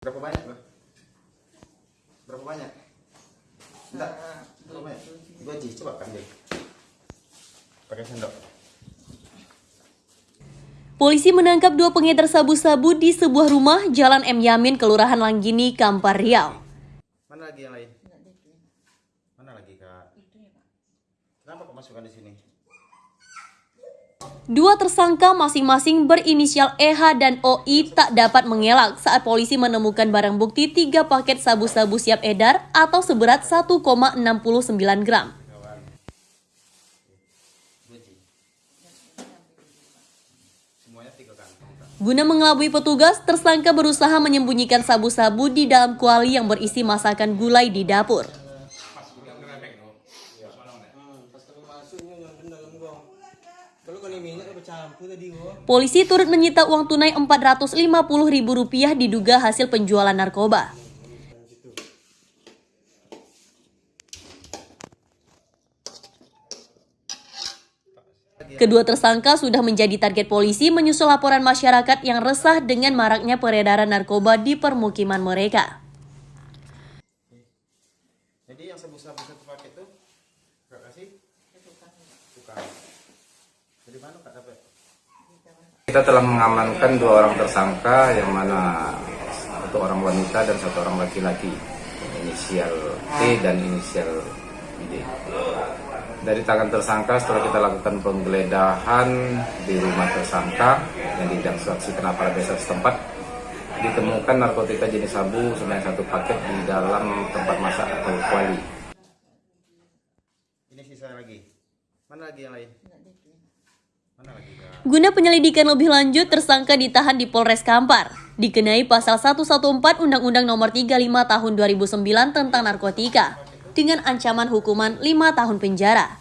Berapa banyak lo? Berapa banyak? Enggak. Berapa banyak? Dua Ji, coba ambil. Pakai sendok. Polisi menangkap dua pengedar sabu-sabu di sebuah rumah Jalan M Yamin, Kelurahan Langgini, Kampar Riau. Mana lagi yang lain? Mana lagi kak? Kenapa kok masukkan di sini? Dua tersangka masing-masing berinisial EH dan OI tak dapat mengelak saat polisi menemukan barang bukti tiga paket sabu-sabu siap edar atau seberat 1,69 gram. Guna mengelabui petugas, tersangka berusaha menyembunyikan sabu-sabu di dalam kuali yang berisi masakan gulai di dapur. Polisi turut menyita uang tunai Rp450.000 diduga hasil penjualan narkoba. Kedua tersangka sudah menjadi target polisi menyusul laporan masyarakat yang resah dengan maraknya peredaran narkoba di permukiman mereka. Jadi yang paket tuh kak kasih? Tukang. Kak dapat? Kita telah mengamankan dua orang tersangka yang mana satu orang wanita dan satu orang laki-laki inisial T dan inisial D. Dari tangan tersangka setelah kita lakukan penggeledahan di rumah tersangka yang diinstruksikan aparat desa setempat ditemukan narkotika jenis sabu sebanyak satu paket di dalam tempat masak atau kuali. Ini sisa lagi. Mana lagi yang lain? Guna penyelidikan lebih lanjut, tersangka ditahan di Polres Kampar. Dikenai pasal 114 Undang-Undang Nomor 35 Tahun 2009 tentang narkotika dengan ancaman hukuman 5 tahun penjara.